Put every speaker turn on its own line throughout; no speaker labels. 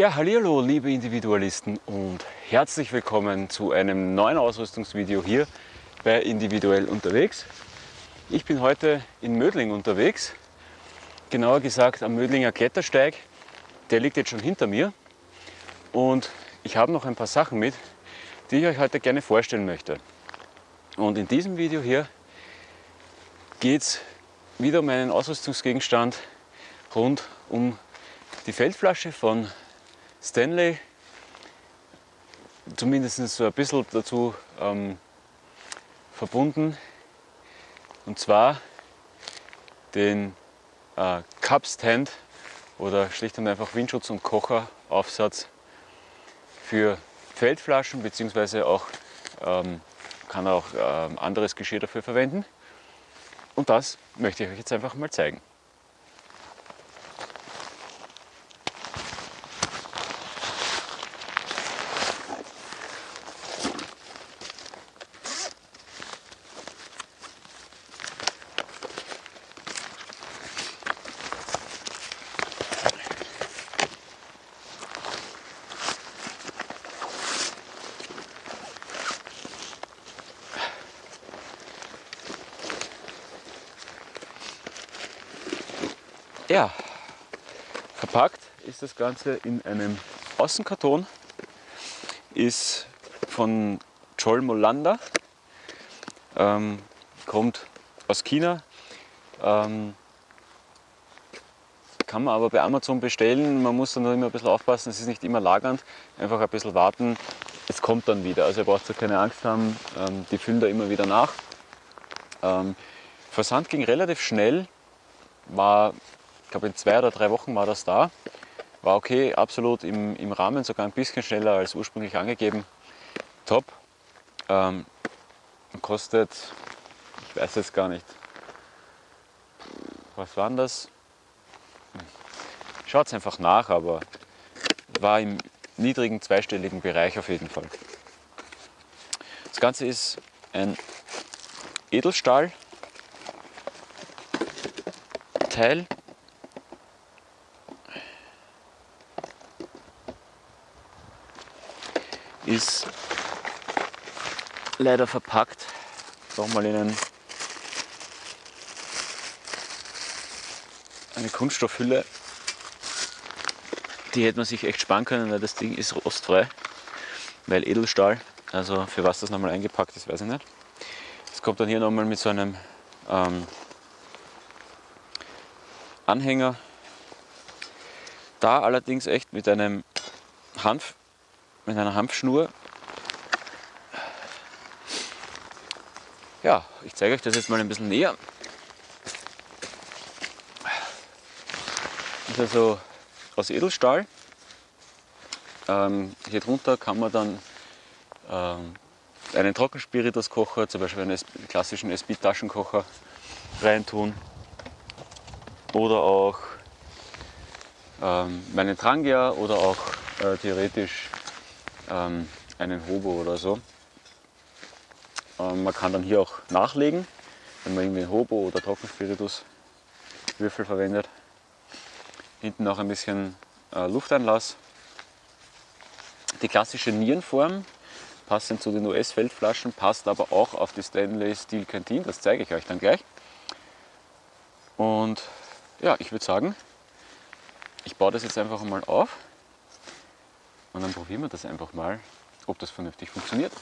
Ja, hallo liebe Individualisten und herzlich willkommen zu einem neuen Ausrüstungsvideo hier bei Individuell unterwegs. Ich bin heute in Mödling unterwegs, genauer gesagt am Mödlinger Klettersteig. Der liegt jetzt schon hinter mir und ich habe noch ein paar Sachen mit, die ich euch heute gerne vorstellen möchte. Und in diesem Video hier geht es wieder um einen Ausrüstungsgegenstand rund um die Feldflasche von Stanley, zumindest so ein bisschen dazu ähm, verbunden. Und zwar den äh, Cup oder schlicht und einfach Windschutz- und Kocheraufsatz für Feldflaschen, beziehungsweise auch ähm, kann auch ähm, anderes Geschirr dafür verwenden. Und das möchte ich euch jetzt einfach mal zeigen. Ja, verpackt ist das Ganze in einem Außenkarton, ist von Joel Molanda, ähm, kommt aus China, ähm, kann man aber bei Amazon bestellen. Man muss dann immer ein bisschen aufpassen, es ist nicht immer lagernd, einfach ein bisschen warten, es kommt dann wieder. Also ihr braucht da keine Angst haben, ähm, die füllen da immer wieder nach. Ähm, Versand ging relativ schnell, war ich glaube in zwei oder drei Wochen war das da. War okay, absolut im, im Rahmen, sogar ein bisschen schneller als ursprünglich angegeben. Top. Ähm, kostet, ich weiß jetzt gar nicht, was waren das? Schaut es einfach nach, aber war im niedrigen zweistelligen Bereich auf jeden Fall. Das Ganze ist ein Edelstahl ist leider verpackt. Nochmal in einen, eine Kunststoffhülle. Die hätte man sich echt sparen können, weil das Ding ist rostfrei. Weil Edelstahl, also für was das nochmal eingepackt ist, weiß ich nicht. Es kommt dann hier nochmal mit so einem ähm, Anhänger. Da allerdings echt mit einem Hanf mit einer Hanfschnur. Ja, ich zeige euch das jetzt mal ein bisschen näher. Das ist also aus Edelstahl. Ähm, hier drunter kann man dann ähm, einen Trockenspirituskocher, zum Beispiel einen klassischen SB-Taschenkocher reintun. Oder auch ähm, meinen Trangia oder auch äh, theoretisch ähm, einen Hobo oder so. Ähm, man kann dann hier auch nachlegen, wenn man irgendwie einen Hobo oder Trockenspiritus Würfel verwendet. Hinten noch ein bisschen äh, Lufteinlass. Die klassische Nierenform, passend zu den US-Feldflaschen, passt aber auch auf die Stanley Steel Canteen, das zeige ich euch dann gleich. Und ja, ich würde sagen, ich baue das jetzt einfach mal auf. Und dann probieren wir das einfach mal, ob das vernünftig funktioniert.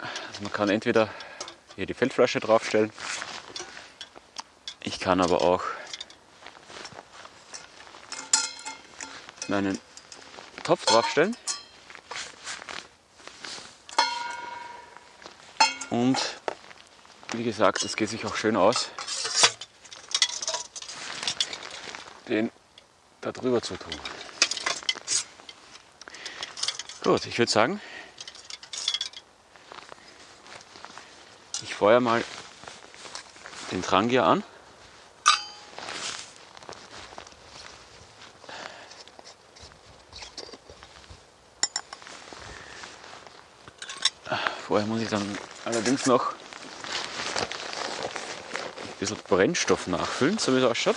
Also man kann entweder hier die Feldflasche draufstellen, ich kann aber auch meinen Topf draufstellen. Und wie gesagt, es geht sich auch schön aus, den da drüber zu tun. Gut, ich würde sagen, ich feuer mal den Trangier an. Vorher muss ich dann allerdings noch ein bisschen Brennstoff nachfüllen, so wie es ausschaut.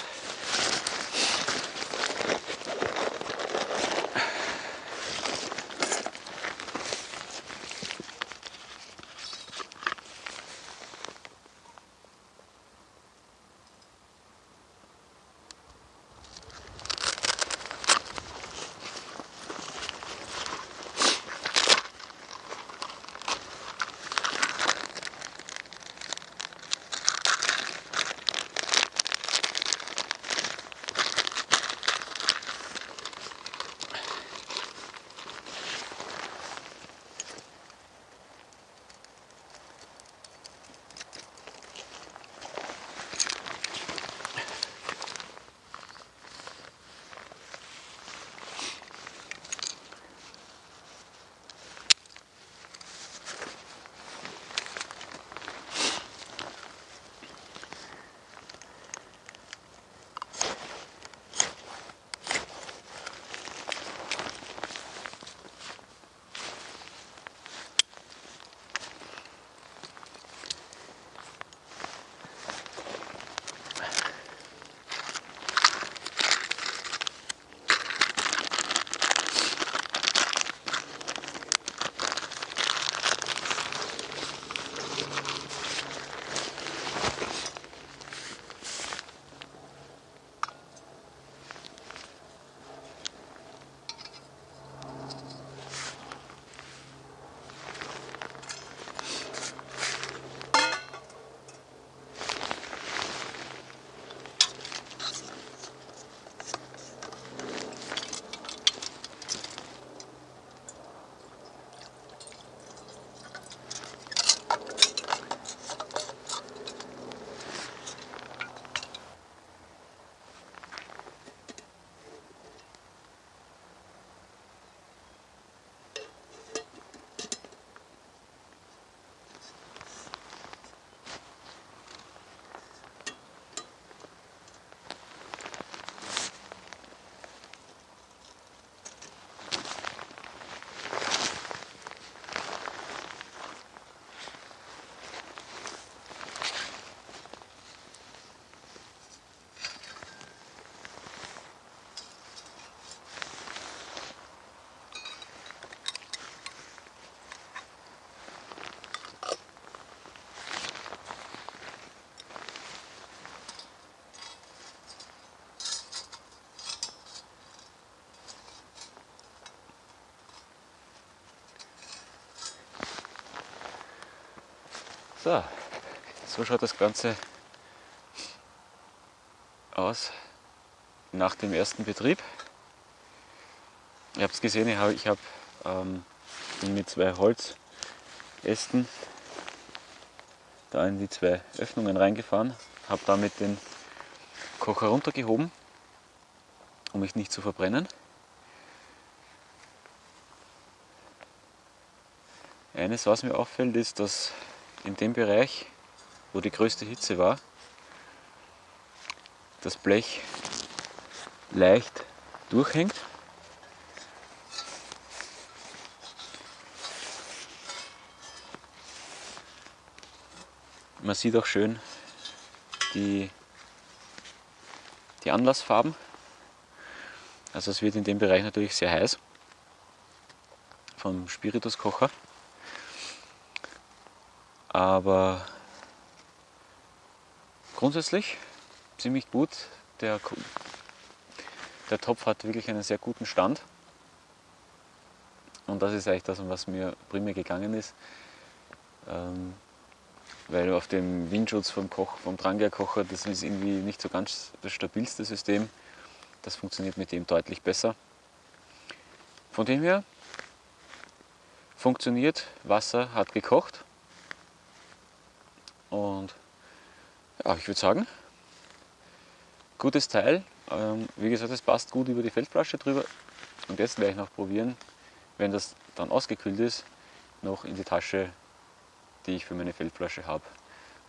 So, so schaut das Ganze aus nach dem ersten Betrieb. Ihr habt es gesehen, ich habe hab, ähm, mit zwei Holzästen da in die zwei Öffnungen reingefahren, habe damit den Kocher runtergehoben, um mich nicht zu verbrennen. Eines, was mir auffällt, ist, dass in dem Bereich, wo die größte Hitze war, das Blech leicht durchhängt. Man sieht auch schön die, die Anlassfarben. Also es wird in dem Bereich natürlich sehr heiß vom Spirituskocher aber grundsätzlich ziemlich gut. Der, der Topf hat wirklich einen sehr guten Stand. Und das ist eigentlich das, um was mir primär gegangen ist. Ähm, weil auf dem Windschutz vom, Koch, vom Drangia-Kocher, das ist irgendwie nicht so ganz das stabilste System. Das funktioniert mit dem deutlich besser. Von dem her funktioniert, Wasser hat gekocht. Und ja, ich würde sagen, gutes Teil. Ähm, wie gesagt, es passt gut über die Feldflasche drüber. Und jetzt werde ich noch probieren, wenn das dann ausgekühlt ist, noch in die Tasche, die ich für meine Feldflasche habe,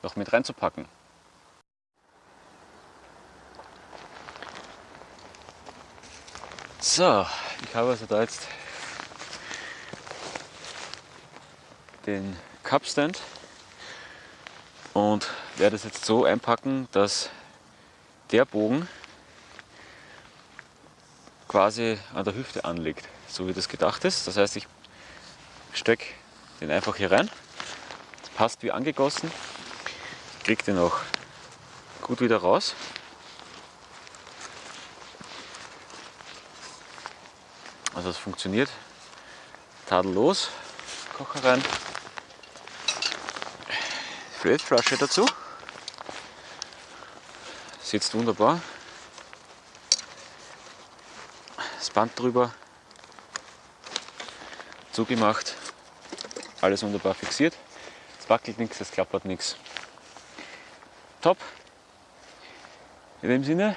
noch mit reinzupacken. So, ich habe also da jetzt den Cupstand und werde es jetzt so einpacken, dass der Bogen quasi an der Hüfte anliegt, so wie das gedacht ist. Das heißt, ich stecke den einfach hier rein. Das passt wie angegossen. Ich kriege den auch gut wieder raus. Also es funktioniert tadellos. Kocher rein. Flatflasche dazu. Sitzt wunderbar. Das Band drüber. Zugemacht. Alles wunderbar fixiert. Es wackelt nichts, es klappert nichts. Top. In dem Sinne,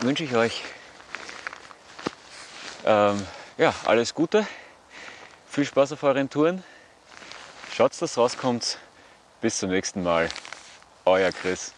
wünsche ich euch ähm, ja, alles Gute, viel Spaß auf euren Touren. Schaut, dass rauskommt. Bis zum nächsten Mal. Euer Chris.